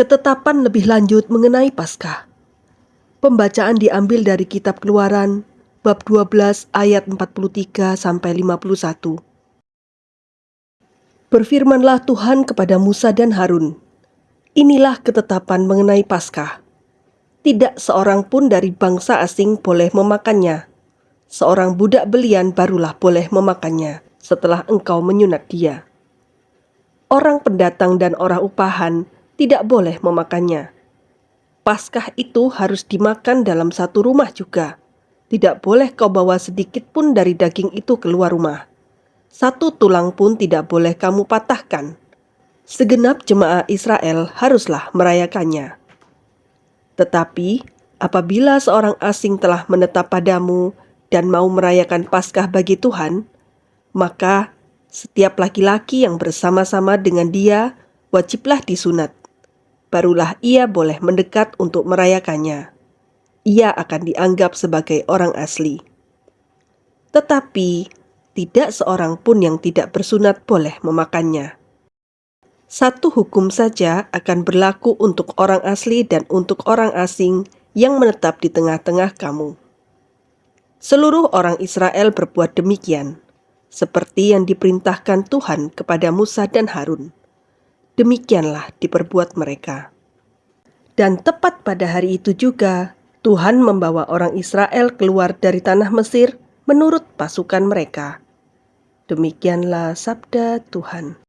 Ketetapan lebih lanjut mengenai Paskah. Pembacaan diambil dari kitab Keluaran bab 12 ayat 43 sampai 51. Berfirmanlah Tuhan kepada Musa dan Harun, Inilah ketetapan mengenai Paskah. Tidak seorang pun dari bangsa asing boleh memakannya. Seorang budak belian barulah boleh memakannya setelah engkau menyunat dia. Orang pendatang dan orang upahan tidak boleh memakannya. Paskah itu harus dimakan dalam satu rumah juga. Tidak boleh kau bawa sedikit pun dari daging itu keluar rumah. Satu tulang pun tidak boleh kamu patahkan segenap jemaah Israel haruslah merayakannya. Tetapi apabila seorang asing telah menetap padamu dan mau merayakan Paskah bagi Tuhan, maka setiap laki-laki yang bersama-sama dengan dia wajiblah disunat. Barulah ia boleh mendekat untuk merayakannya. Ia akan dianggap sebagai orang asli. Tetapi tidak seorang pun yang tidak bersunat boleh memakannya satu hukum saja akan berlaku untuk orang asli dan untuk orang asing yang menetap di tengah-tengah kamu. Seluruh orang Israel berbuat demikian, seperti yang diperintahkan Tuhan kepada Musa dan Harun. Demikianlah diperbuat mereka. Dan tepat pada hari itu juga, Tuhan membawa orang Israel keluar dari tanah Mesir menurut pasukan mereka. Demikianlah sabda Tuhan.